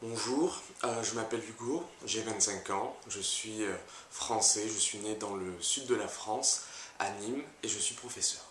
Bonjour, euh, je m'appelle Hugo, j'ai 25 ans, je suis euh, français, je suis né dans le sud de la France, à Nîmes, et je suis professeur.